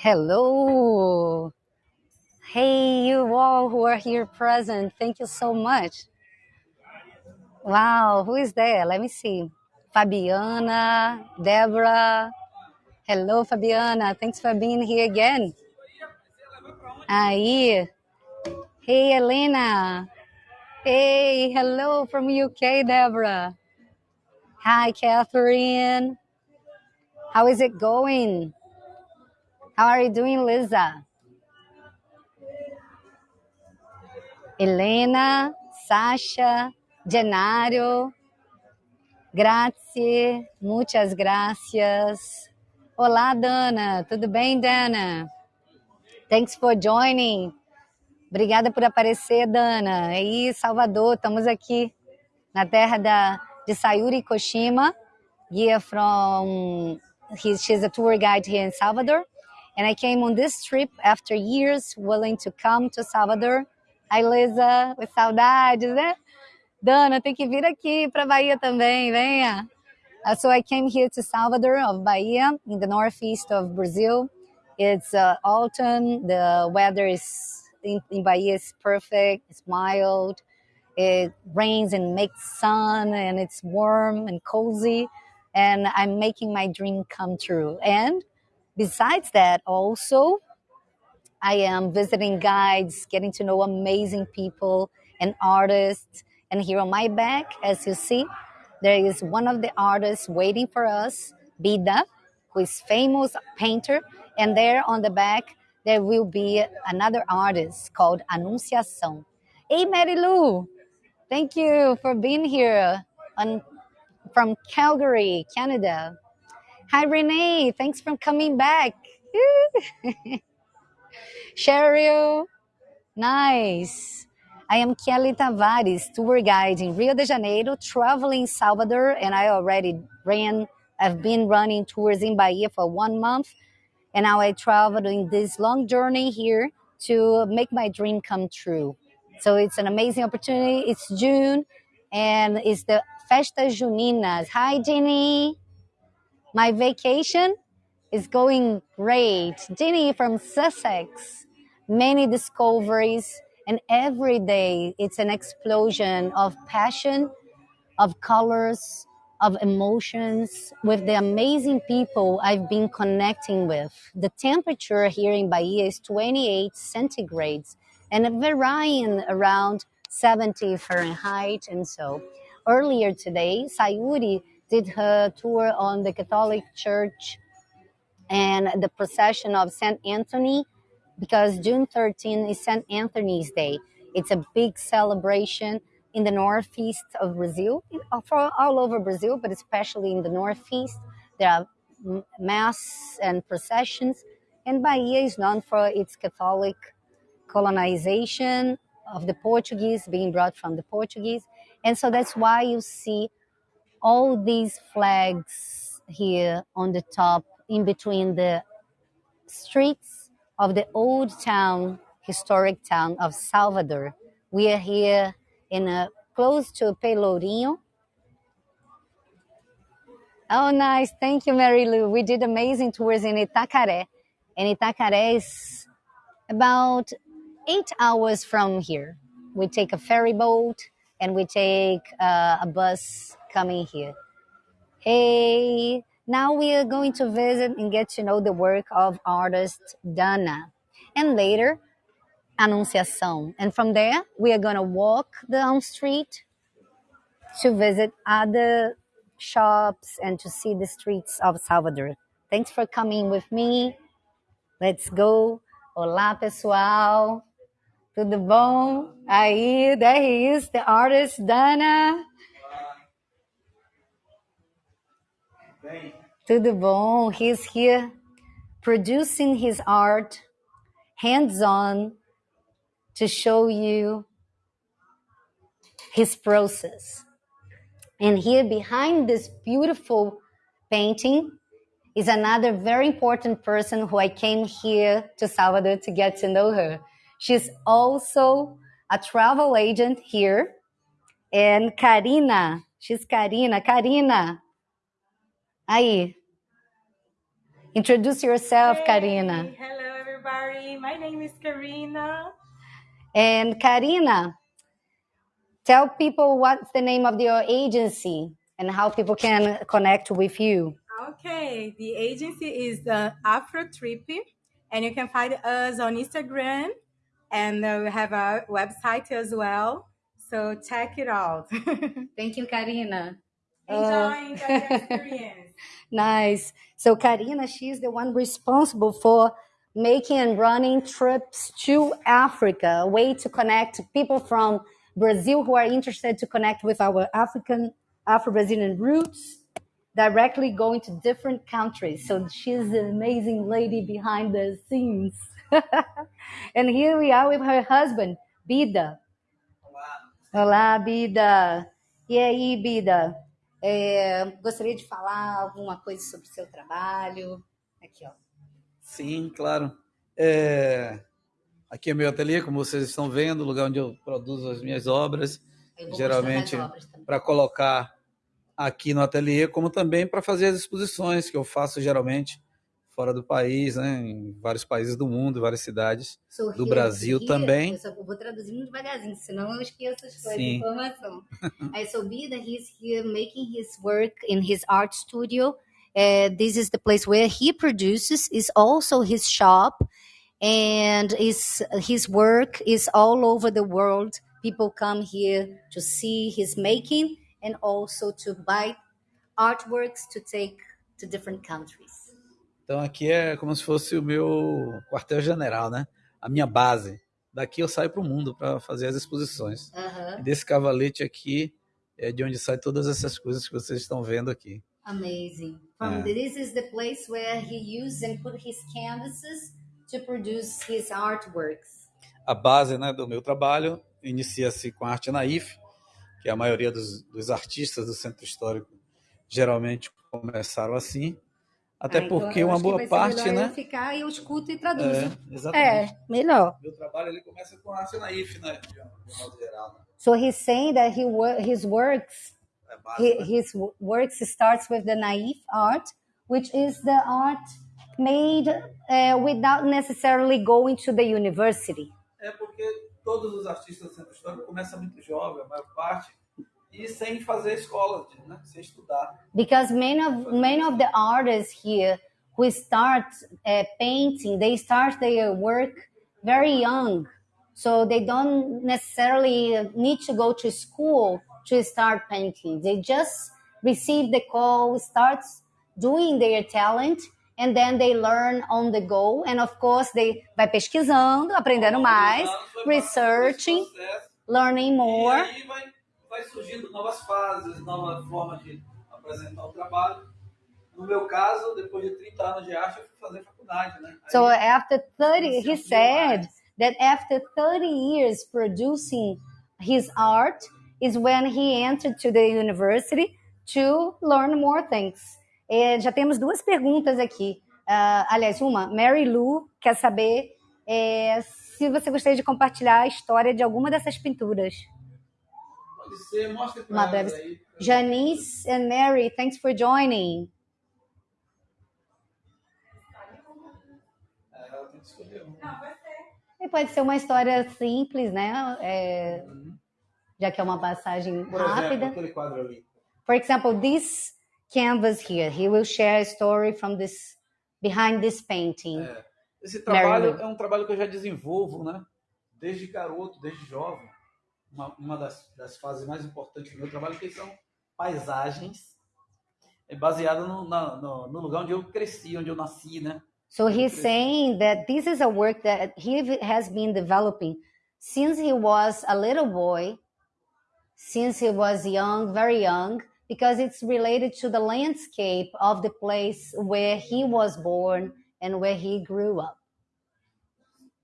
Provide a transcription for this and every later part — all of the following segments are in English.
Hello. Hey, you all who are here present. Thank you so much. Wow, who is there? Let me see. Fabiana, Deborah. Hello, Fabiana. Thanks for being here again. Aí. Hey, Elena. Hey, hello from UK, Deborah. Hi, Catherine. How is it going? How are you doing, Liza? Helena, Sasha, Genario, grazie, muchas gracias. Olá, Dana, tudo bem, Dana? Thanks for joining. Obrigada por aparecer, Dana. Aí, Salvador, estamos aqui na terra da, de Sayuri Koshima, guia from, he, she's a tour guide here in Salvador. And I came on this trip after years willing to come to Salvador Ai, Luísa, com saudades, né? Dana, tem que vir aqui para Bahia também, venha. Uh, so I came here to Salvador of Bahia, in the northeast of Brazil. It's uh, autumn. The weather is in, in Bahia is perfect. It's mild. It rains and makes sun, and it's warm and cozy. And I'm making my dream come true. And besides that, also I am visiting guides, getting to know amazing people and artists. And here on my back, as you see, there is one of the artists waiting for us, Bida, who is famous painter. And there on the back, there will be another artist called Anunciação. Hey, Mary Lou, thank you for being here on, from Calgary, Canada. Hi, Renee, thanks for coming back. Cheryl, nice. I am Kelly Tavares, tour guide in Rio de Janeiro, traveling Salvador, and I already ran, I've been running tours in Bahia for one month, and now I travel in this long journey here to make my dream come true. So it's an amazing opportunity. It's June, and it's the Festa Juninas. Hi, Jenny. My vacation is going great. Jenny from Sussex, many discoveries, and every day it's an explosion of passion, of colors, of emotions with the amazing people I've been connecting with. The temperature here in Bahia is 28 centigrades and varying around 70 Fahrenheit. And so earlier today, Sayuri did her tour on the Catholic Church and the procession of St. Anthony because June 13 is St. Anthony's Day. It's a big celebration in the northeast of Brazil, uh, for all over Brazil, but especially in the northeast. There are mass and processions, and Bahia is known for its Catholic colonization of the Portuguese, being brought from the Portuguese. And so that's why you see all these flags here on the top in between the streets of the old town, historic town of Salvador. We are here in a close to Pelourinho. Oh, nice. Thank you, Mary Lou. We did amazing tours in Itacaré. And Itacaré is about eight hours from here. We take a ferry boat and we take uh, a bus coming here. Hey, now we are going to visit and get to know the work of artist Dana. And later, Anunciação. And from there, we are going to walk down street to visit other shops and to see the streets of Salvador. Thanks for coming with me. Let's go. Olá, pessoal. Tudo bom? Aí, there he is, the artist Dana. Tudo bom? He's here producing his art hands on to show you his process. And here behind this beautiful painting is another very important person who I came here to Salvador to get to know her. She's also a travel agent here. And Karina, she's Karina. Karina, Aí. Introduce yourself, Hey, Karina. hello everybody. My name is Karina. And Karina, tell people what's the name of your agency and how people can connect with you. Okay, the agency is uh, Afro Trip, and you can find us on Instagram, and uh, we have a website as well. So check it out. Thank you, Karina. Uh, enjoy, enjoy the experience. Nice. So Karina, she's the one responsible for making and running trips to Africa, a way to connect people from Brazil who are interested to connect with our African, Afro-Brazilian roots, directly going to different countries. So she's an amazing lady behind the scenes. and here we are with her husband, Bida. Olá, Bida. E aí, Bida? É, gostaria de falar alguma coisa sobre o seu trabalho? Aqui, ó. Sim, claro. É, Aqui é meu ateliê, como vocês estão vendo, o lugar onde eu produzo as minhas obras, geralmente para colocar aqui no ateliê, como também para fazer as exposições que eu faço geralmente fora do país, né, em vários países do mundo, várias cidades. So do Brasil here- também. Eu só vou traduzir muito devagarzinho, senão eu esqueço as coisas, Sim. informação. I so Bida, he's here making his work in his art studio. Uh, this is the place where he produces. is also his shop, and is his work is all over the world. People come here to see his making and also to buy artworks to take to different countries. Então aqui é como se fosse o meu quartel-general, né? A minha base. Daqui eu saio para o mundo para fazer as exposições. E desse cavalete aqui é de onde saem todas essas coisas que vocês estão vendo aqui. Amazing. From Yeah. this is the place where he used and put his canvases to produce his artworks. A base né, do meu trabalho inicia-se com a arte naif, que a maioria dos, dos artistas do centro histórico geralmente começaram assim. Até Ah, então porque uma boa parte, né? Eu ficar e eu escuto e traduzo. É, exatamente. É, melhor. Meu trabalho ele começa com a arte naif, né? De modo geral. Né? So he's saying that he his works É a base, he, né? his works starts with the naive art, which is the art made uh, without necessarily going to the university. É porque todos os artistas do centro histórico começam muito jovem, a maior parte, e sem fazer escola, né? sem estudar. because many of many of the artists here who start uh, painting they start their work very young. So they don't necessarily need to go to school to start painting. They just receive the call start doing their talent and then they learn on the go. And of course they vai pesquisando aprendendo mais researching learning E more. aí vai, surgindo novas fases, nova forma de apresentar o trabalho. No meu caso, depois de 30 anos de arte, eu fui fazer faculdade, né? Aí, So after 30, he said that after 30 years producing his art is when he entered to the university to learn more things. Eh, já temos duas perguntas aqui. Ah, aliás, uma, Mary Lou quer saber eh, se você gostaria de compartilhar a história de alguma dessas pinturas. Ser, mostra pra breve- aí. Janice and Mary, thanks for joining. É, ela tem que escolher um. Não, vai ser. E pode ser uma história simples, né? É, já que é uma passagem Por exemplo, rápida. aquele quadro ali. For example, this canvas here, he will share a story from this behind this painting. É. Esse trabalho Mary é um trabalho que eu já desenvolvo, né? Desde garoto, desde jovem. Uma, uma das, das fases mais importantes do meu trabalho que são paisagens, é baseado no, na- no, no lugar onde eu cresci, onde eu nasci, né? So he's saying that this is a work that he has been developing since he was a little boy, since he was young, very young, because it's related to the landscape of the place where he was born and where he grew up.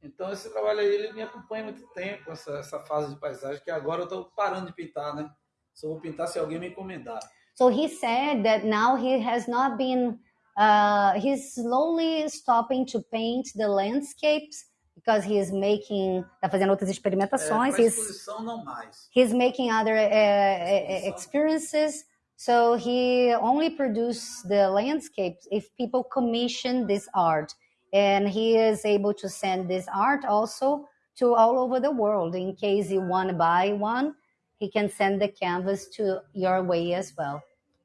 Então esse trabalho aí ele me acompanha há muito tempo, essa, essa fase de paisagem, que agora eu estou parando de pintar, né? Só vou pintar se alguém me encomendar. So he said that now he has not been, uh, he's slowly stopping to paint the landscapes because he is making, tá fazendo outras É, experimentações, para he's, não mais. he's making other uh, experiences, So he only produces the landscapes if people commission this art. And he is able to send this art also to all over the world. In case you want to buy one, he can send the canvas to your way as well.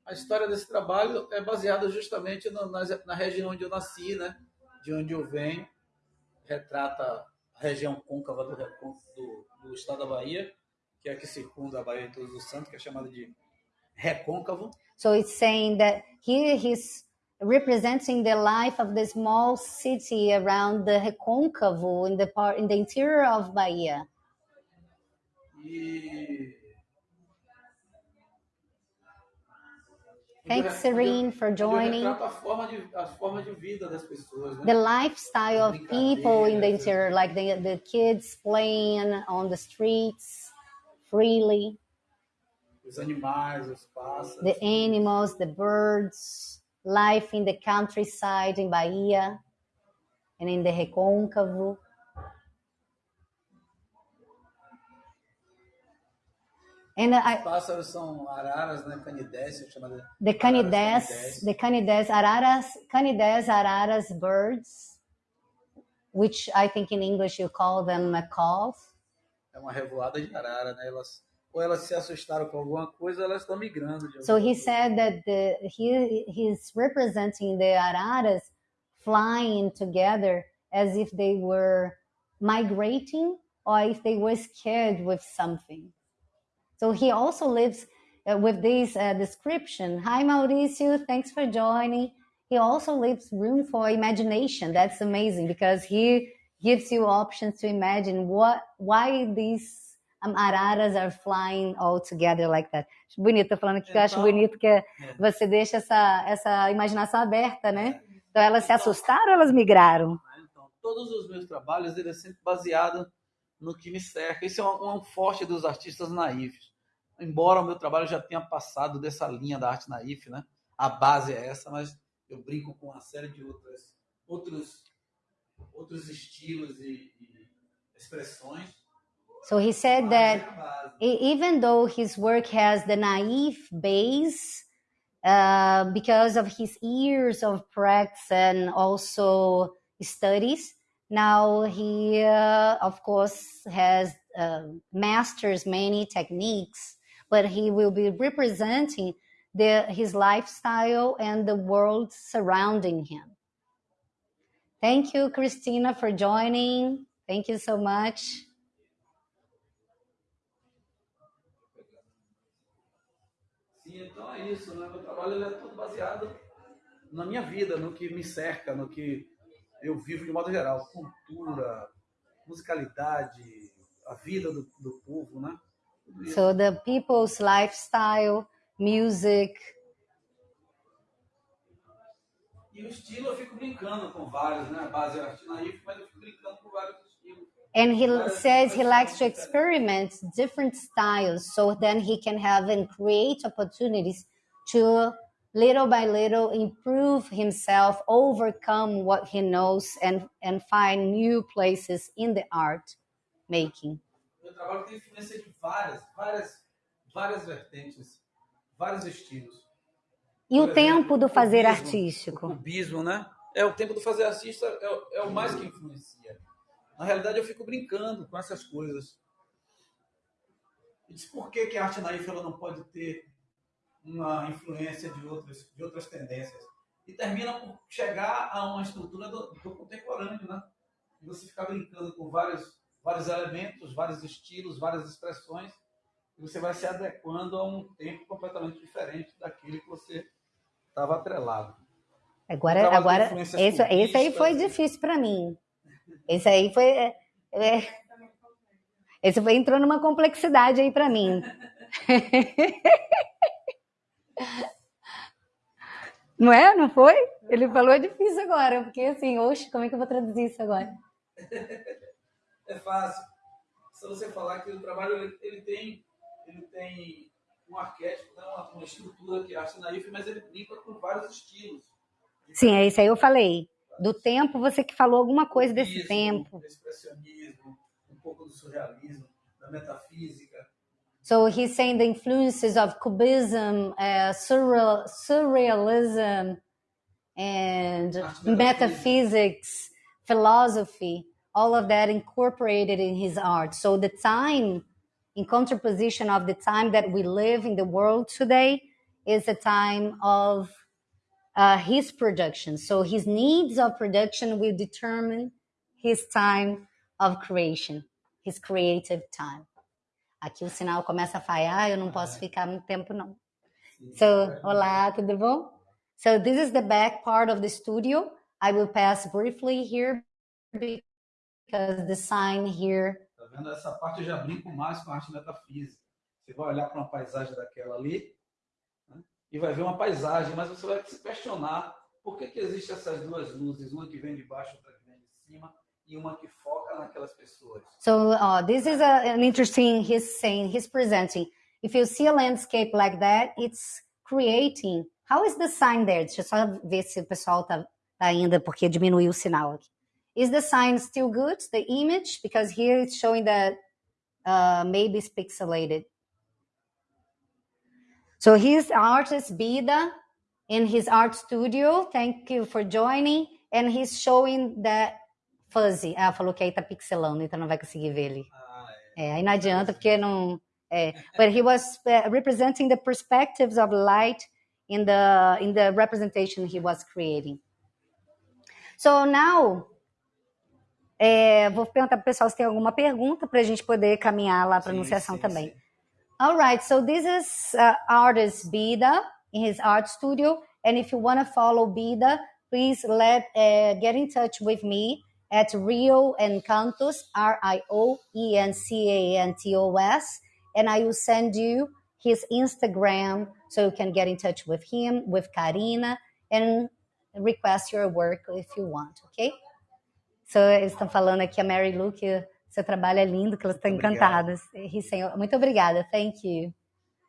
A história desse trabalho é baseada justamente no, na, na região onde eu nasci, né? De onde eu venho. Retrata a região côncava do, do, do estado da Bahia, que é a que circunda a Bahia de Todos os Santos, que é chamada de recôncavo. So it's saying that here he's representing the life of the small city around the Recôncavo in the part in the interior of Bahia. E Thanks, Serene, for joining. Ele retrata a forma de, a forma de vida das pessoas, né? The lifestyle of people in the interior, like the, the kids playing on the streets freely, Os animais, os pássaros. the animals, the birds, life in the countryside in Bahia and in the Recôncavo. And Os I, pássaros são araras, né? Canidés, chamada the canides, the canides, araras, canides, araras birds, which I think in English you call them macaws. É uma revoada de arara, né? Elas, ou elas se assustaram com alguma coisa, elas estão migrando. So he coisa. said that the, he he's representing the araras flying together as if they were migrating or if they were scared with something. So he also lives uh, with this uh, description. Hi, Mauricio. Thanks for joining. He also leaves room for imagination. That's amazing because he gives you options to imagine what, why these araras are flying all together like that. Acho Bonito, tô falando aqui que eu acho Então, bonito que é. você deixa essa, essa imaginação aberta, né? Então elas se assustaram ou elas migraram? né? Então, todos os meus trabalhos ele é sempre baseado no que me cerca. Isso é um, um forte dos artistas naifes. Embora o meu trabalho já tenha passado dessa linha da arte naif, né? A base é essa, mas eu brinco com uma série de outras, outros, outros estilos e, e expressões. So he said that even though his work has the naive base, uh, because of his years of practice and also studies, now he, uh, of course, has uh, masters many techniques, but he will be representing the, his lifestyle and the world surrounding him. Thank you, Christina, for joining. Thank you so much. É isso, né? Meu trabalho ele é todo baseado na minha vida, no que me cerca, no que eu vivo de modo geral. Cultura, musicalidade, a vida do, do povo, né? Tudo. So the people's lifestyle, music, E o estilo eu fico brincando com vários, né? A base é arte naif, mas eu fico brincando com vários estilos. And he says he likes to experiment different styles so then he can have and create opportunities to little by little improve himself, overcome what he knows and and find new places in the art making. Meu trabalho tem influência de várias, várias, várias vertentes, vários estilos. E o tempo do fazer artístico? O cubismo, né? É o tempo do fazer artista é, é o mais que influencia. Na realidade, eu fico brincando com essas coisas. E diz por que, que a arte naif ela não pode ter uma influência de outras, de outras tendências. E termina por chegar a uma estrutura do, do contemporâneo, né? E você ficar brincando com vários, vários elementos, vários estilos, várias expressões, e você vai se adequando a um tempo completamente diferente daquele que você estava atrelado. Agora, de agora esse, esse aí foi difícil para mim. Esse aí foi. é, é, esse foi, entrou numa complexidade aí para mim. Não é? Não foi? Ele falou é difícil agora, porque assim, oxe, como é que eu vou traduzir isso agora? É fácil. Se você falar que o trabalho ele, ele tem, ele tem um arquétipo, né, uma, uma estrutura que é arte naif, mas ele brinca com vários estilos. Sim, é isso aí eu falei. Do tempo, você que falou alguma coisa desse Isso, tempo. do expressionismo, um pouco do surrealismo, da metafísica. So he's saying the influences of Cubism, uh, surreal, surrealism, and metaphysics, philosophy, all of that incorporated in his art. So the time, in contraposition of the time that we live in the world today, is a time of uh, his production. So his needs of production will determine his time of creation, his creative time. Aqui o sinal começa a falhar, eu não posso ficar muito tempo não. So, olá, tudo bom? So this is the back part of the studio. I will pass briefly here because the sign here. Tá vendo? Essa parte eu já brinco mais com a arte metafísica. Você vai olhar para uma paisagem daquela ali? E vai ver uma paisagem, mas você vai se questionar por que, que existem essas duas luzes, uma que vem de baixo, outra que vem de cima, e uma que foca naquelas pessoas. So uh, this is a, an interesting. He's saying he's presenting. If you see a landscape like that, it's creating. How is the sign there? Deixa eu só ver se o pessoal tá, tá ainda porque diminuiu o sinal aqui. Is the sign still good? The image because here it's showing that uh, maybe it's pixelated. So he's artist Bida in his art studio. Thank you for joining. And he's showing that fuzzy. Ah, falou que aí tá pixelando, então não vai conseguir ver ele. Ah, é. É, aí não adianta porque não. É. But he was uh, representing the perspectives of light in the in the representation he was creating. So now, é, vou perguntar para o pessoal se tem alguma pergunta para a gente poder caminhar lá para a anunciação sim, também. sim. All right, so this is uh, artist Bida in his art studio, and if you want to follow Bida, please let uh, get in touch with me at Rio Encantos, R I O E N C A N T O S, and I will send you his Instagram so you can get in touch with him, with Karina, and request your work if you want, ok? So, estão falando aqui, a Mary o seu trabalho é lindo, que elas estão Muito encantadas. Senhor, Muito obrigada, thank you.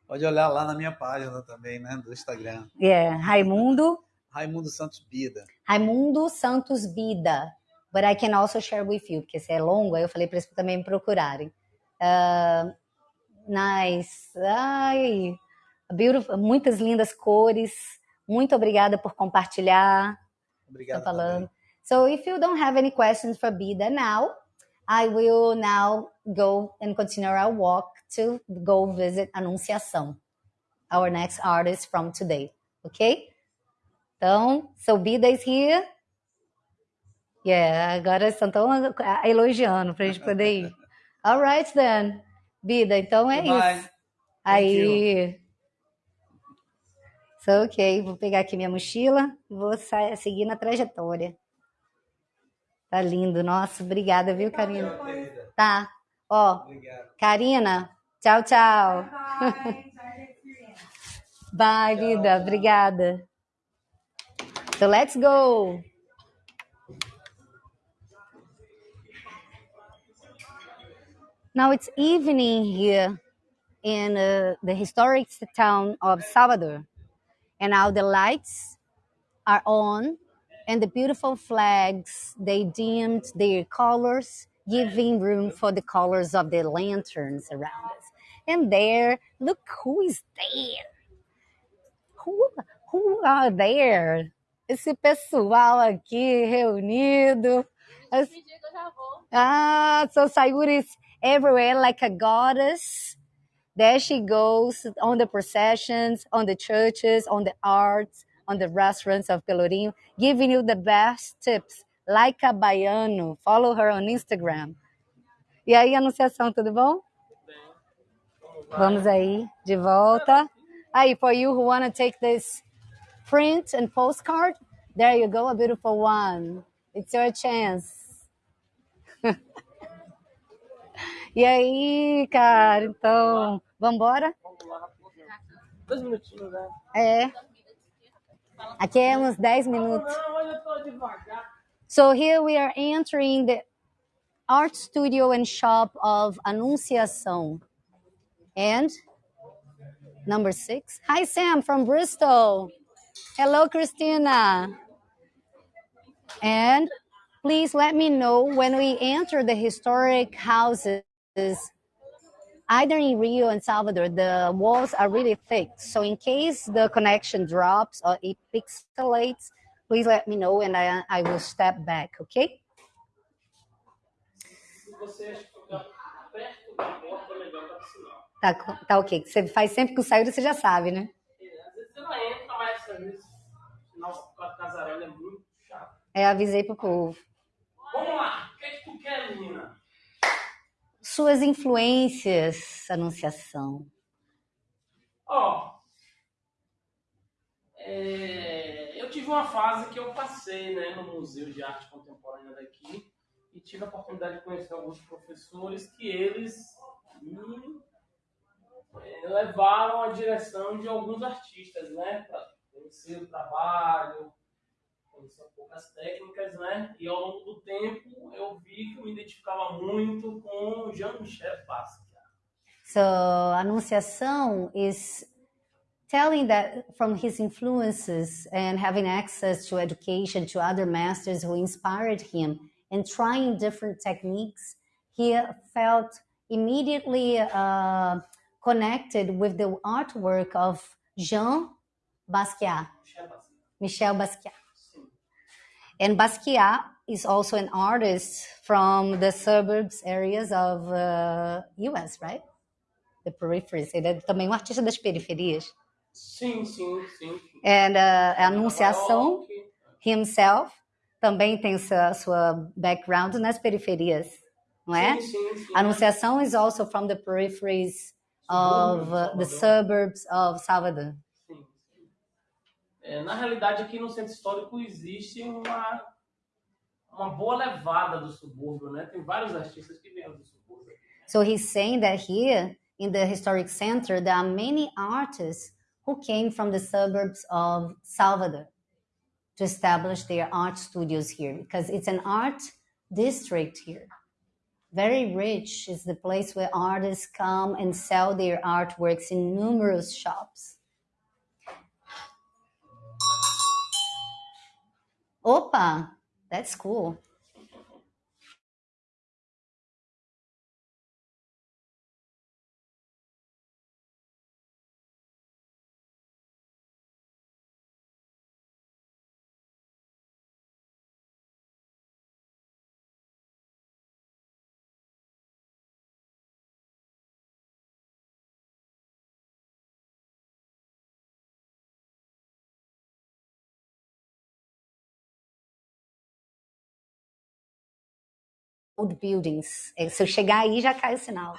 Pode olhar lá na minha página também, né, do Instagram. Yeah, Raimundo, Raimundo Santos Bida. Raimundo Santos Bida. But I can also share with you, porque se é longo, aí eu falei para eles também me procurarem. Uh, nice. Ai, beautiful, muitas lindas cores. Muito obrigada por compartilhar. Obrigado. Tá falando. também. So if you don't have any questions for Bida now, I will now go and continue our walk to go visit Anunciação, our next artist from today. Okay? Então, so Bida is here. Yeah, agora estão tão elogiando pra gente poder ir. All right, then. Bida, então é Goodbye. isso. Aí. So, ok, vou pegar aqui minha mochila e vou seguir na trajetória. Tá lindo, nossa, obrigada, viu, Karina? Tá, ó. Karina, tchau, tchau. Bye. Bye, vida, obrigada. So let's go. Now it's evening here in uh, the historic town of Salvador, and now the lights are on, and the beautiful flags they dimmed their colors, giving room for the colors of the lanterns around us. And there, look who is there. Who, who are there? Esse pessoal aqui reunido. As- Ah, so Sayuri is everywhere like a goddess. There she goes on the processions, on the churches, on the arts, on the restaurants of Pelourinho, giving you the best tips. Like a baiano. Follow her on Instagram. E aí, Anunciação, tudo bom? Vamos aí, de volta. Aí, for you who want to take this print and postcard, there you go, a beautiful one. It's your chance. E aí, cara, então, vambora? Dois minutinhos, né? É. Aqui é uns 10 minutos. Não, hoje eu tô devagar. So here we are entering the art studio and shop of Anunciação. And number six. Hi, Sam from Bristol. Hello, Christina. And please let me know when we enter the historic houses. Either in Rio and Salvador, the walls are really thick. So in case the connection drops or it pixelates, please let me know and I, I will step back, okay? Tá, tá ok. Você faz sempre com saída, você já sabe, né? Às vezes o é muito chato. É, avisei pro povo. Vamos lá, o que, é que tu quer, menina? Suas influências, Anunciação. Ó, é, eu tive uma fase que eu passei né, no Museu de Arte Contemporânea daqui e tive a oportunidade de conhecer alguns professores que eles me é, levaram à direção de alguns artistas, né? Para conhecer o trabalho, um pouco técnicas, né? E ao longo do tempo eu vi que eu me identificava muito com Jean-Michel Basquiat. So, Anunciação is telling that from his influences and having access to education to other masters who inspired him and trying different techniques, he felt immediately uh, connected with the artwork of Jean Basquiat, Michel Basquiat. Michel Basquiat. And Basquiat is also an artist from the suburbs areas of uh, US, right? The peripheries. Ele é também um artista das periferias. Sim, sim, sim. And uh, a Anunciação himself também tem sua, sua background nas periferias, não é? Sim, sim, sim. Anunciação is also from the peripheries of uh, the suburbs of Salvador. É, na realidade, aqui no centro histórico existe uma, uma boa levada do subúrbio, né? Tem vários artistas que vieram do subúrbio. So he's saying that here in the historic center, there are many artists who came from the suburbs of Salvador to establish their art studios here because it's an art district here. Very rich is the place where artists come and sell their artworks in numerous shops. Opa, that's cool. Old buildings. É, Se eu chegar aí, já cai o sinal.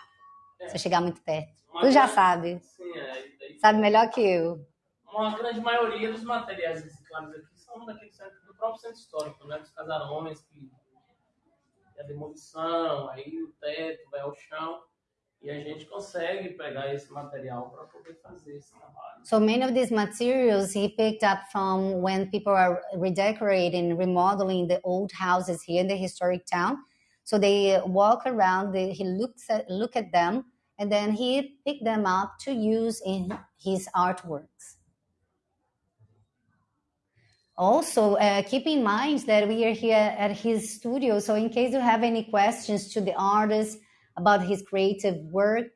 Se eu chegar muito perto. Tu já sabe. Sim, é. Sabe melhor que eu. Uma grande maioria dos materiais reciclados aqui são daqui do, centro, do próprio centro histórico, né? Dos casarões, que é a demolição, aí o teto vai ao chão. E a gente consegue pegar esse material para poder fazer esse trabalho. So many of these materials he picked up from when people are redecorating, remodeling the old houses here in the historic town. So they walk around, they, he looks at look at them, and then he picked them up to use in his artworks. Also, uh, keep in mind that we are here at his studio. So, in case you have any questions to the artist about his creative work,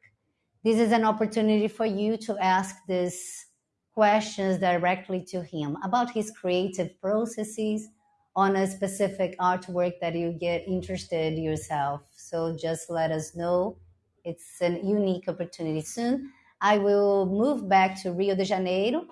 this is an opportunity for you to ask these questions directly to him about his creative processes on a specific artwork that you get interested yourself. So, just let us know. It's a unique opportunity. Soon, I will move back to Rio de Janeiro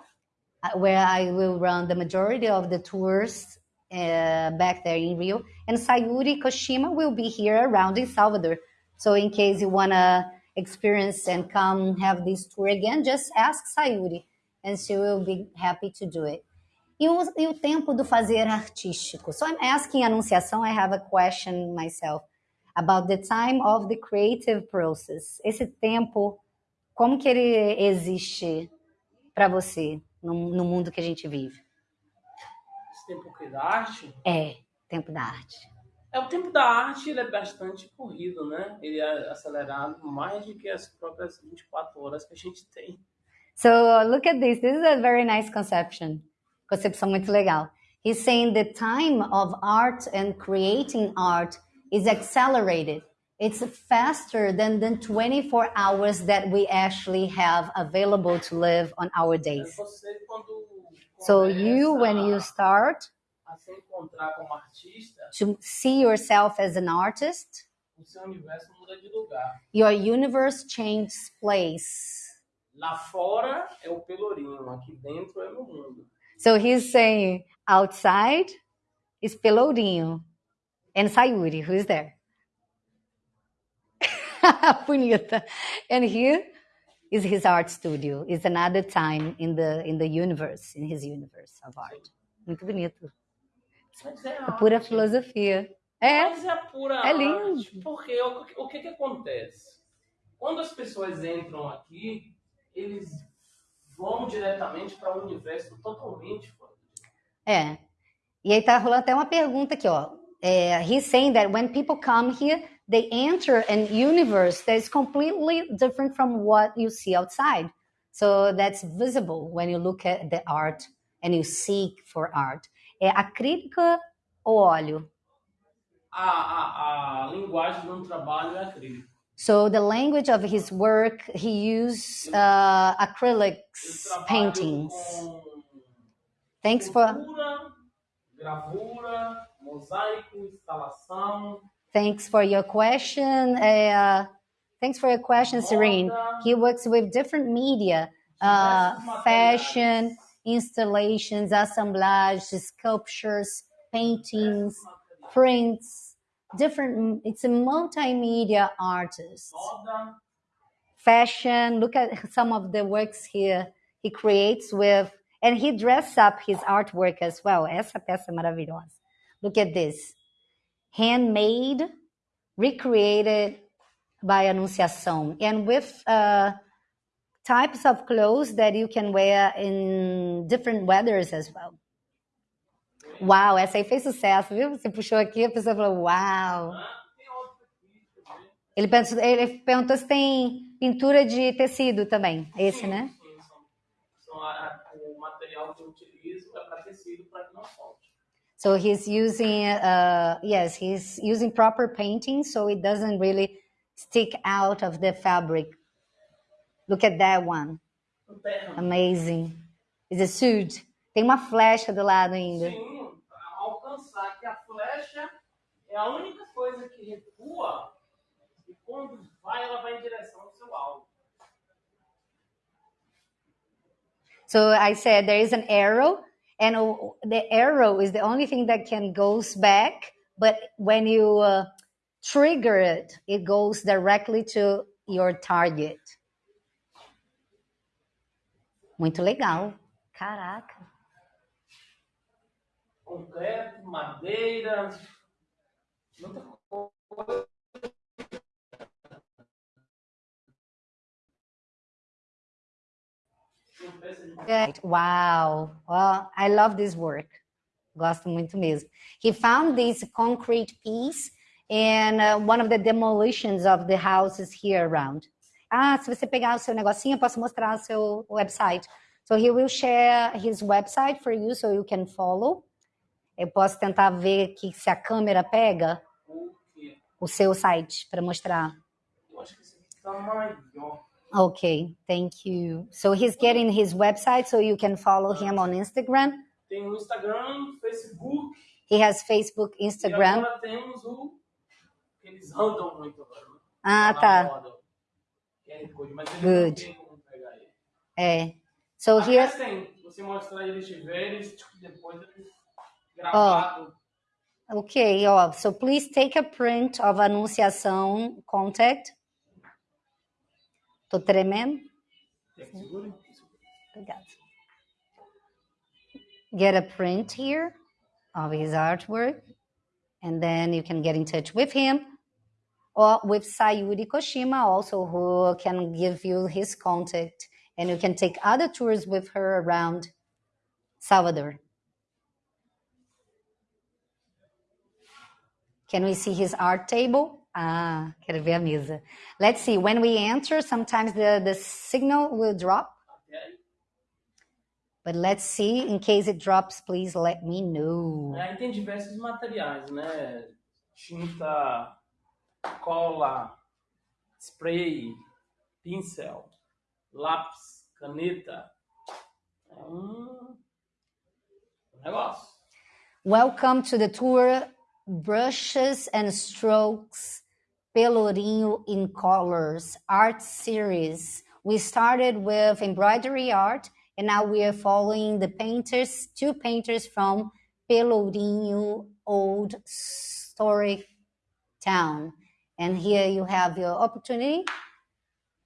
uh, where I will run the majority of the tours uh, back there in Rio. And Sayuri Koshima will be here around in Salvador. So, in case you want to experience and come have this tour again, just ask Sayuri and she will be happy to do it. E o, e o tempo do fazer artístico. So, I'm asking Anunciação, I have a question myself about the time of the creative process. Esse tempo, como que ele existe para você no, no mundo que a gente vive? Esse tempo que da arte, É, tempo da arte. é o tempo da arte, ele é bastante corrido, né? Ele é acelerado mais do que as próprias 24 horas que a gente tem. So look at this. This is a very nice conception. Concepção muito legal. He's saying the time of art and creating art is accelerated it's faster than the 24 hours that we actually have available to live on our days. So you, when you start a se encontrar como artista, to see yourself as an artist, o seu universo muda de lugar. your universe changes place. Lá fora é o pelourinho, aqui dentro é mundo. So he's saying outside is Pelourinho and Sayuri, who is there? Bonita. And here is his art studio. It's another time in the in the universe, in his universe of art. Muito bonito. Mas é pura arte. filosofia. É, Mas é a pura É lindo. arte. Porque o, que- o que, que acontece? Quando as pessoas entram aqui, eles vão diretamente para um universo totalmente fora. é. E aí tá rolando até uma pergunta aqui, ó. É, he's saying that when people come here, they enter an universe that is completely different from what you see outside. So that's visible when you look at the art and you seek for art. É acrílica ou óleo? A, a, a linguagem do trabalho é acrílico. So the language of his work, he used uh, acrylics paintings. Thanks for gravura, thanks for your question. Uh, thanks for your question, Serene. He works with different media, uh, fashion, installations, assemblages, sculptures, paintings, prints, different. It's a multimedia artist. Fashion. Look at some of the works here he creates with, and he dress up his artwork as well. Essa peça maravilhosa. Look at this, handmade, recreated by Anunciação, and with uh, types of clothes that you can wear in different weathers as well. Uau, essa aí fez sucesso, viu? Você puxou aqui, a pessoa falou, uau. Ele, pensou- ele perguntou se tem pintura de tecido também. Esse, Sim, né? sim, são- a- a- o material que eu utilizo é para tecido para que não solte. So he's using, uh, yes, he's using proper painting so it doesn't really stick out of the fabric. Look at that one. Amazing. It's a suit. Tem uma flecha do lado ainda. Sim, para alcançar que a flecha é a única coisa que recua e quando vai, ela vai em direção ao seu alvo. So I said there is an arrow, and the arrow is the only thing that can goes back. But when you uh, trigger it, it goes directly to your target. Muito legal. Caraca. Madeira, muita coisa. Wow. Well, I love this work. Gosto muito mesmo. He found this concrete piece in uh, one of the demolitions of the houses here around. Ah, se você pegar o seu negocinho, eu posso mostrar o seu website. So he will share his website for you so you can follow. Eu posso tentar ver aqui se a câmera pega o o seu site para mostrar. Eu acho que esse aqui tá maior. Okay, thank you. So he's getting his website so you can follow him on Instagram. Tem o Instagram, Facebook, He has Facebook, e Instagram. agora temos o. Eles andam muito agora. né? Ah, tá. ele Good. É. So here, você mostrar eles tiverem, tipo, depois eles gravado. okay, ó. So please take a print of anunciação contact. Tô tremendo. Quer que segure? Obrigada. Get a print here of his artwork, and then you can get in touch with him or with Sayuri Koshima, also who can give you his contact, and you can take other tours with her around Salvador. Can we see his art table? Ah, quero ver a mesa. Let's see. When we enter, sometimes the, the signal will drop. Aí. But let's see. In case it drops, please let me know. Aí tem diversos materiais, né? Tinta cola, spray, pincel, lápis, caneta. É um negócio. Welcome to the tour Brushes and Strokes Pelourinho in Colors art series. We started with embroidery art and now we are following the painters, two painters from Pelourinho Old Historic Town. And here you have your opportunity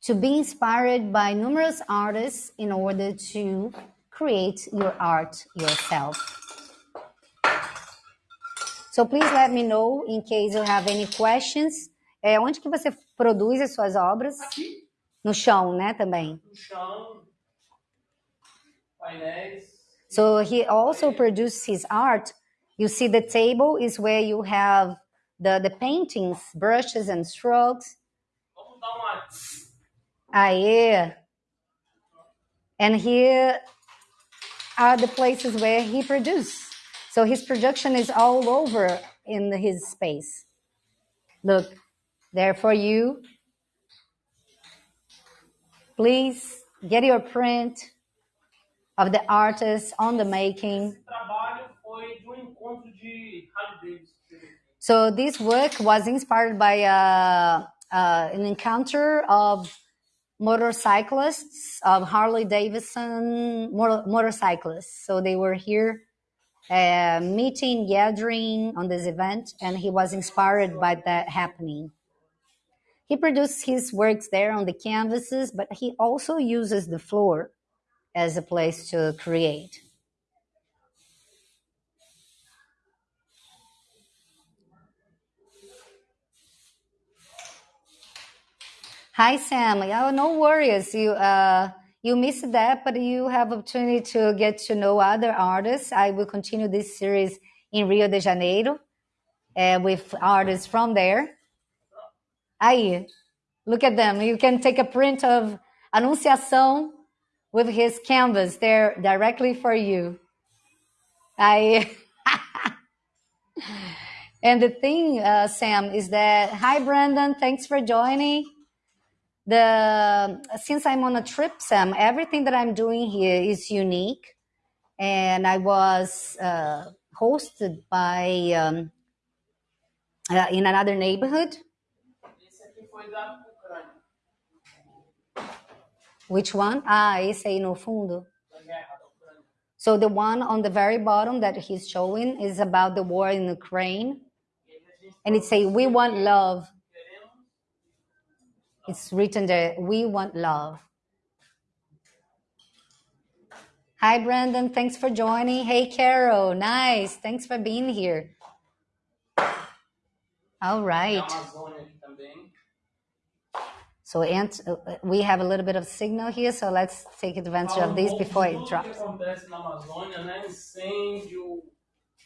to be inspired by numerous artists in order to create your art yourself. So please let me know in case you have any questions. É, onde que você produz as suas obras? Aqui, No chão, né, também. no chão, painéis. So he also produces his art. You see the table is where you have the, the paintings, brushes and strokes. Vamos dar uma. Aê! And here are the places where he produced. So his production is all over in his space. Look, there for you. Please get your print of the artist on the making. Esse trabalho foi de encontro de Harley Davidson. que teve aqui. So this work was inspired by uh, uh, an encounter of motorcyclists of Harley Davidson motor- motorcyclists. So they were here uh, meeting, gathering on this event, and he was inspired by that happening. He produced his works there on the canvases, but he also uses the floor as a place to create. Hi, Sam. Oh, no worries. You uh, you missed that, but you have opportunity to get to know other artists. I will continue this series in Rio de Janeiro uh, with artists from there. Aí, look at them. You can take a print of Anunciação with his canvas there directly for you. I and the thing, uh, Sam, is that hi, Brandon. Thanks for joining the since I'm on a trip, Sam, everything that I'm doing here is unique, and I was uh, hosted by um, uh, in another neighborhood. Which one? Ah, esse aí no fundo. So the one on the very bottom that he's showing is about the war in Ukraine, and it say "We want love." It's written there, "We want love." Hi, Brandon. Thanks for joining. Hey, Carol. Nice. Thanks for being here. All right. Amazônia aqui também. So uh, we have a little bit of signal here, so let's take advantage of um this before it drops. acontece na Amazônia, né? Incêndio,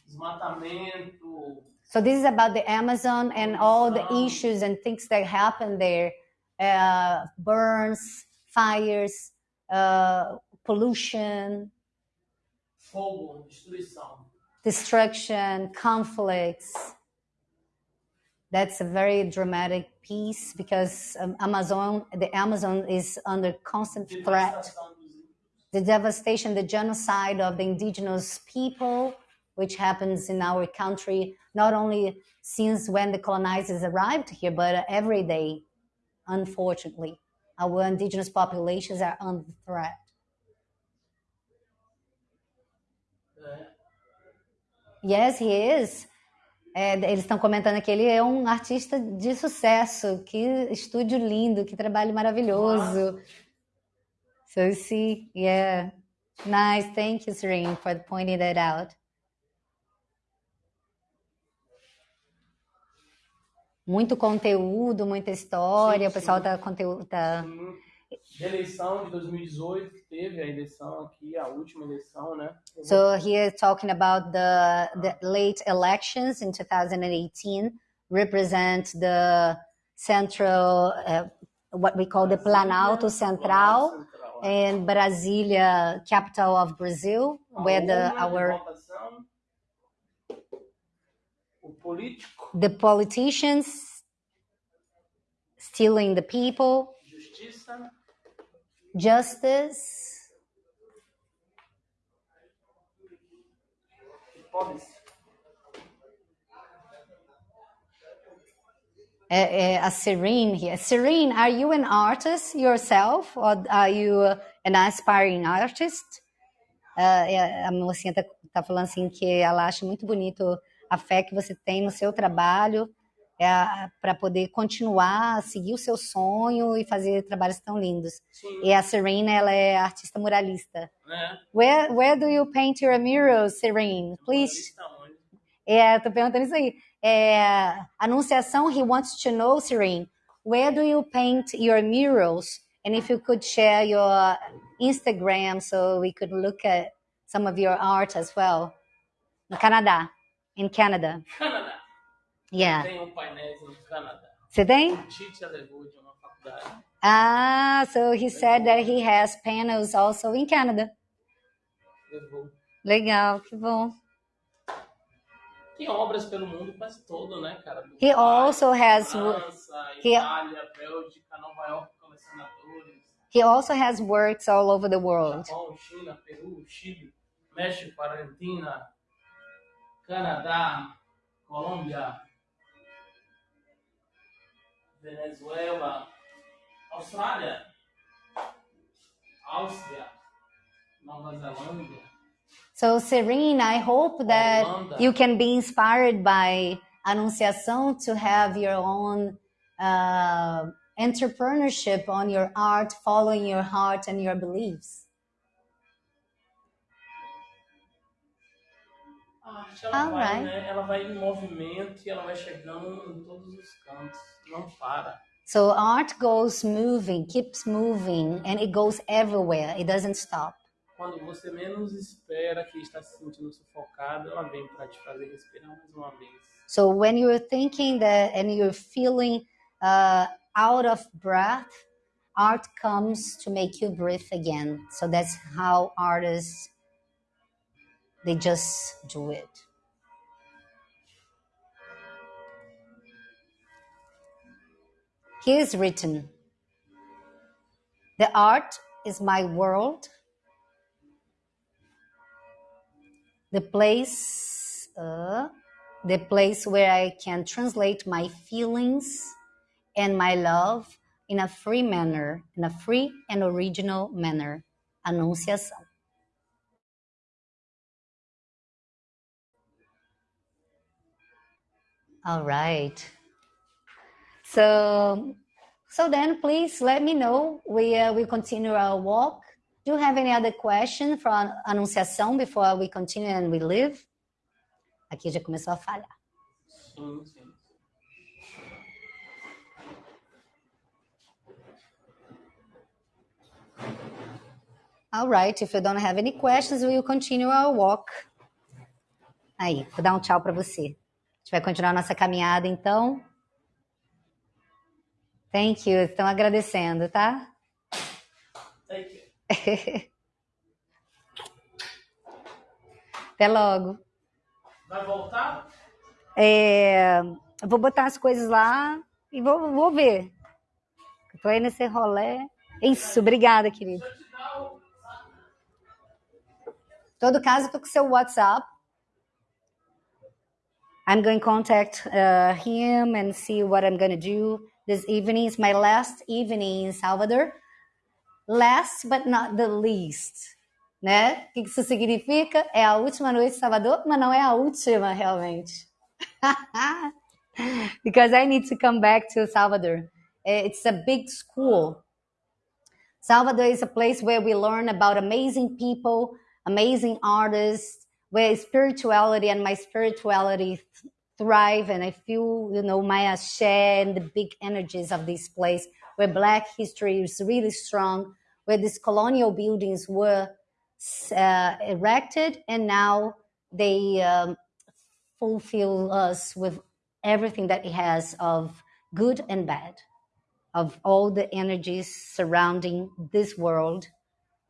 desmatamento, So this is about the Amazon and all the issues and things that happen there, uh, burns, fires, uh, pollution, fogo, destruction, conflicts. That's a very dramatic piece because um, Amazon, the Amazon is under constant threat. Devastação dos índios. The devastation, the genocide of the indigenous people, which happens in our country, not only since when the colonizers arrived here, but every day, unfortunately. Our indigenous populations are under threat. Yes, he is. É, eles estão comentando que ele é um artista de sucesso. Que estúdio lindo, que trabalho maravilhoso. So see, yeah. Nice. Thank you, Serene, for pointing that out. Muito conteúdo, muita história. Sim, o pessoal sim. tá conteúdo. Da eleição de 2018, que teve a eleição aqui, a última eleição, né? So here talking about the the late elections in 2018 represent the central uh, what we call the Planalto Central Central. and Brasilia, capital of Brazil, where the de our político, the politicians stealing the people, justiça, justice, uh, uh, a Serene here. Serene, are you an artist yourself, or are you an aspiring artist? Uh, a mocinha tá, tá falando assim que ela acha muito bonito a fé que você tem no seu trabalho é, para poder continuar, seguir o seu sonho e fazer trabalhos tão lindos. Sim. E a Serena, ela é artista muralista. Né? Where, where do you paint your murals, Serene? Please. É, tô perguntando isso aí. É, anunciação, he wants to know, Serene, where do you paint your murals? And if you could share your Instagram so we could look at some of your art as well. No Canadá. In Canada. Canadá. Yeah. Tem um painel no Canadá. Você tem? O Tite levou de uma faculdade. Ah, so he said that he has panels also in Canada. Levou. Legal, que bom. Tem obras pelo mundo quase todo, né, cara? Do He Dubai, also has França, he- Itália, Bélgica, Nova York, colecionadores. he also has works all over the world. Japão, China, Peru, Chile, México, Argentina, Canadá, Colômbia, Venezuela, Austrália, Áustria, Nova Zelândia. So Serene, I hope that Holanda. you can be inspired by Anunciação to have your own uh, entrepreneurship on your art, following your heart and your beliefs. A arte ela vai, Alright. né? Ela vai em movimento e ela vai chegando em todos os cantos. Não para. So art goes moving, keeps moving, and it goes everywhere. It doesn't stop. Quando você menos espera que está se sentindo sufocado, ela vem para te fazer respirar mais uma vez. So when you're thinking that and you're feeling uh, out of breath, art comes to make you breathe again. So that's how artists they just do it. Here is written The art is my world, the place, uh, the place where I can translate my feelings and my love in a free manner, in a free and original manner. Anunciação. All right. So, so then please let me know. We uh, we continue our walk. Do you have any other question from Anunciação before we continue and we leave? Aqui já começou a falhar. All right, if you don't have any questions, we will continue our walk. Aí, vou dar um tchau para você. Gente vai continuar nossa caminhada, então. Thank you, estão agradecendo, tá? Take care. Até logo. Vai voltar? É, eu vou botar as coisas lá e vou, vou ver. Tô aí nesse rolê. Isso, obrigada, querido. Todo caso, tô com seu WhatsApp. I'm going to contact uh, him and see what I'm going to do this evening. It's my last evening in Salvador. Last but not the least. Né? O que isso significa? É a última noite em Salvador, mas não é a última, realmente. Because I need to come back to Salvador. It's a big school. Salvador is a place where we learn about amazing people, amazing artists, where spirituality and my spirituality th- thrive. And I feel, you know, my ashe and the big energies of this place, where Black history is really strong, where these colonial buildings were uh, erected and now they um, fulfill us with everything that it has of good and bad of all the energies surrounding this world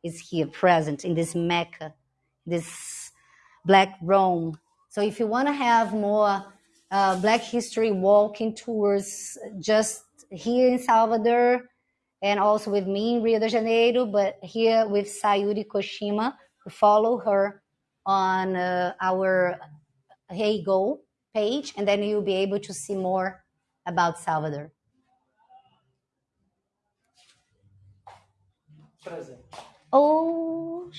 is here present in this Mecca, this Black Rome. So if you want to have more uh, Black history walking tours, just here in Salvador and also with me in Rio de Janeiro, but here with Sayuri Koshima. Follow her on uh, our Heygo page, and then you'll be able to see more about Salvador. Presente. Oh,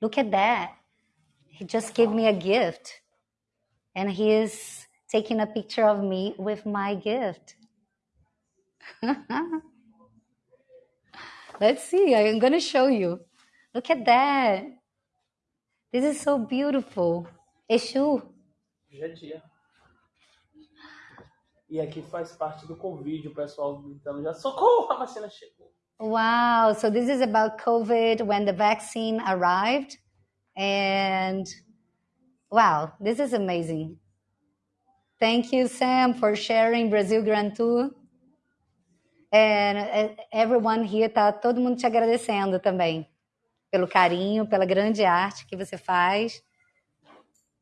look at that. He just gave me a gift. And he is taking a picture of me with my gift. Let's see, I'm going to show you. Look at that. This is so beautiful. Exu. Dia. E aqui faz parte do Covid, o pessoal gritando já, socorro, a vacina chegou. Wow. So this is about COVID when the vaccine arrived. And wow, this is amazing. Thank you, Sam, for sharing Brazil Grand Tour. And eh, everyone here, tá todo mundo te agradecendo também. Pelo carinho, pela grande arte que você faz.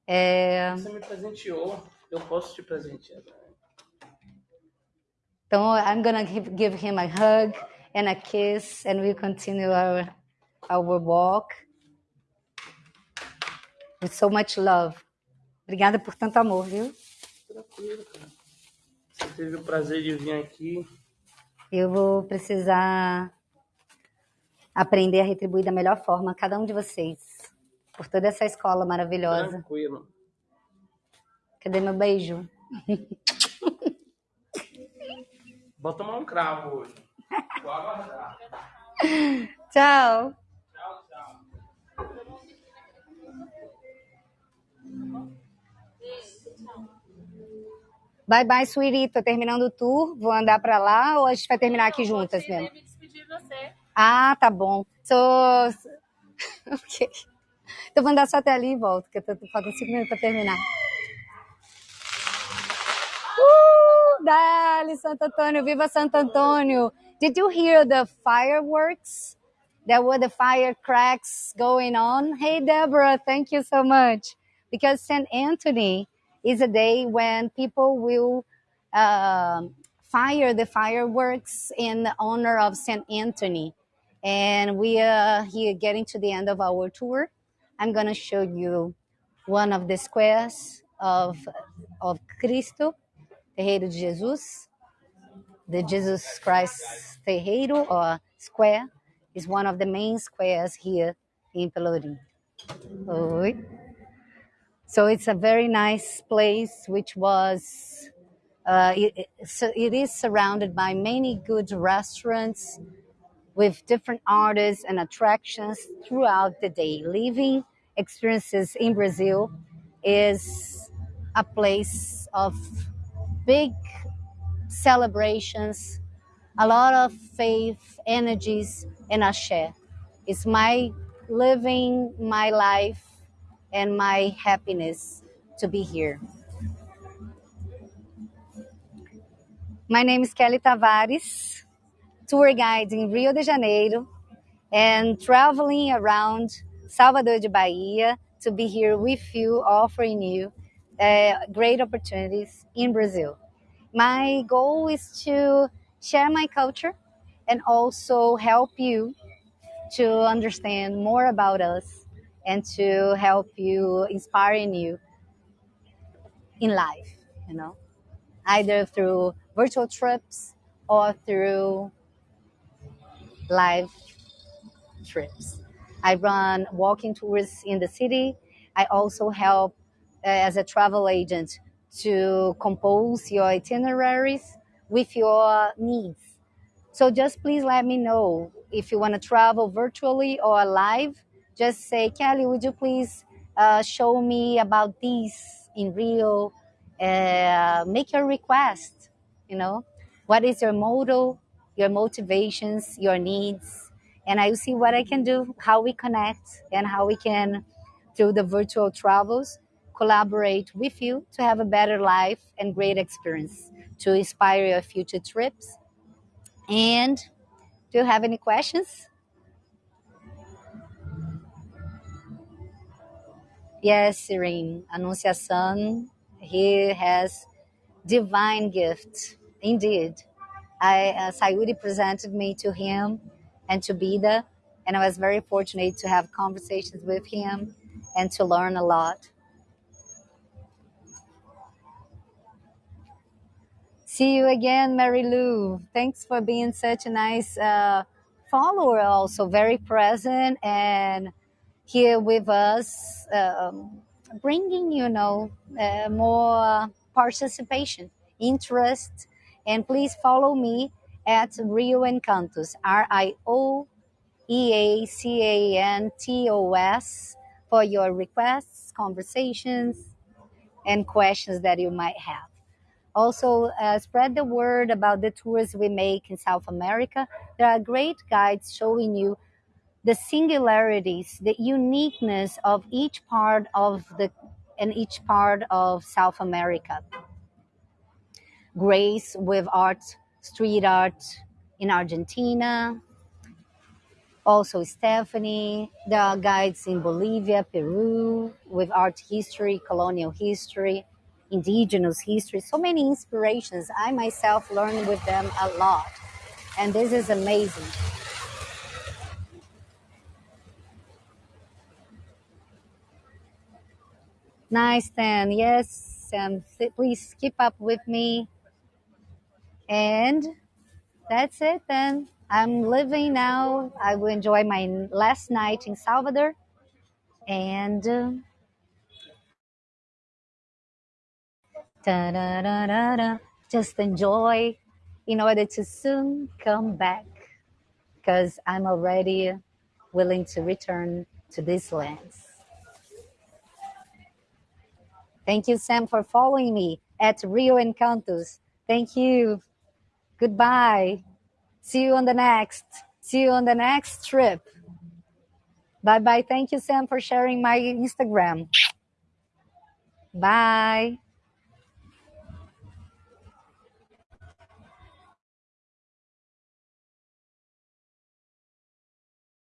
É... Você me presenteou, eu posso te presentear. Então, I'm gonna give him a hug and a kiss, and we continue our our walk with so much love. Obrigada por tanto amor, viu? Tranquilo, cara. Você teve o prazer de vir aqui. Eu vou precisar aprender a retribuir da melhor forma a cada um de vocês por toda essa escola maravilhosa. Tranquilo. Cadê meu beijo? Vou tomar um cravo hoje. Vou aguardar. Tchau. Tchau, tchau. Bye bye, sweetie. Tô terminando o tour. Vou andar pra lá ou a gente vai terminar aqui juntas mesmo? me despedir de você. Ah, tá bom. So... ok. Então vou andar só até ali e volto, porque faltam cinco minutos para terminar. Uh, Dali, Santo Antônio, viva Santo Antônio! Did you hear the fireworks? There were the firecracks going on. Hey, Deborah, thank you so much. Because St. Anthony is a day when people will uh, fire the fireworks in honor of St. Anthony. And we are here getting to the end of our tour. I'm going to show you one of the squares of, of Cristo, Terreiro de Jesus. The Jesus Christ Terreiro or square is one of the main squares here in Pelourinho. Oi. So it's a very nice place, which was, uh, it, so it is surrounded by many good restaurants, with different artists and attractions throughout the day. Living experiences in Brazil is a place of big celebrations, a lot of faith, energies, and ashe. It's my living my life and my happiness to be here. My name is Kelly Tavares tour guide in Rio de Janeiro and traveling around Salvador de Bahia to be here with you, offering you uh, great opportunities in Brazil. My goal is to share my culture and also help you to understand more about us and to help you, inspiring you in life, you know, either through virtual trips or through live trips. I run walking tours in the city. I also help uh, as a travel agent to compose your itineraries with your needs. So just please let me know if you want to travel virtually or live. Just say, Kelly, would you please uh, show me about this in Rio? Uh, make your request. You know, what is your motto? your motivations, your needs, and I will see what I can do, how we connect, and how we can, through the virtual travels, collaborate with you to have a better life and great experience to inspire your future trips. And do you have any questions? Yes, Serene. Anunciação, he has divine gift indeed. I uh, Sayuri presented me to him and to Bida, and I was very fortunate to have conversations with him and to learn a lot. See you again, Mary Lou. Thanks for being such a nice uh, follower, also very present and here with us, um, bringing you know uh, more participation, interest, and please follow me at Rio Encantos, R I O E A C A N T O S, for your requests, conversations, and questions that you might have. Also, uh, spread the word about the tours we make in South America. There are great guides showing you the singularities, the uniqueness of each part of the and each part of South America. Grace with art, street art in Argentina. Also, Stephanie. There are guides in Bolivia, Peru, with art history, colonial history indigenous history, so many inspirations. I myself learned with them a lot, and this is amazing. Nice, then. Yes, and please keep up with me. And that's it then. I'm leaving now. I will enjoy my last night in Salvador. And. Uh, Just enjoy in order to soon come back because I'm already willing to return to these lands. Thank you, Sam, for following me at Rio Encantos. Thank you. Goodbye. See you on the next. See you on the next trip. Bye bye. Thank you, Sam, for sharing my Instagram. Bye.